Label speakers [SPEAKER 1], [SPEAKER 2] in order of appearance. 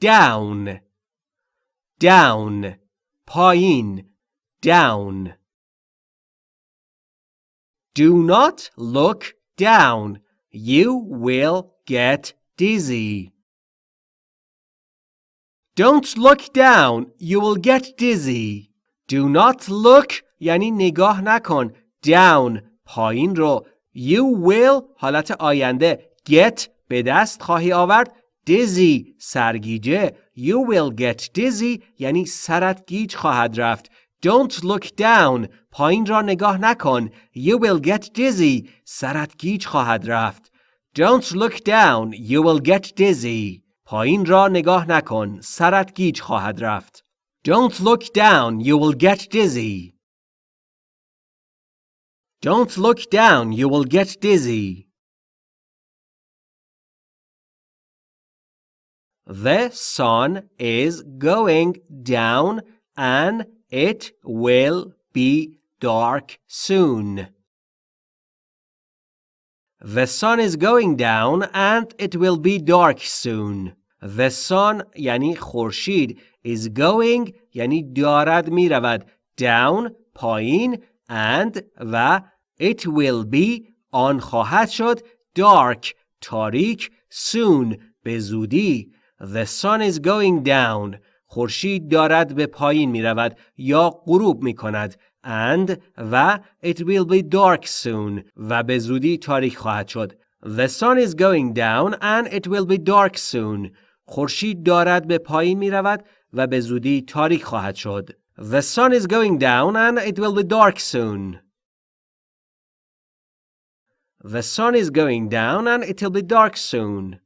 [SPEAKER 1] down down پایین down Do not look down. You will get dizzy. Don't look down. You will get dizzy. Do not look یعنی نگاه نکن. Down پایین رو. You will حالت آینده. Get به دست خواهی آورد. Dizzy سرگیجه. You will get dizzy یعنی سرت گیج خواهد رفت. Don't look down. پایین را نگاه نکن. You will get dizzy. سرت گیج خواهد رفت. Don't look down. You will get dizzy. پایین را نگاه نکن. سرت گیج خواهد رفت. Don't look down. You will get dizzy. Don't look down. You will get dizzy. The sun is going down and it will be dark soon. The sun is going down and it will be dark soon. The sun یعنی خورشید is going یعنی دارد می رود down پایین and و it will be آن خواهد شد dark تاریک soon به زودی The sun is going down خورشید دارد به پایین می رود یا غروب می کند and و it will be dark soon و به زودی تاریک خواهد شد The sun is going down and it will be dark soon خورشید دارد به پایین می رود و به زودی تاریک خواهد شد The sun is going down and it will be dark soon The sun is going down and it will be dark soon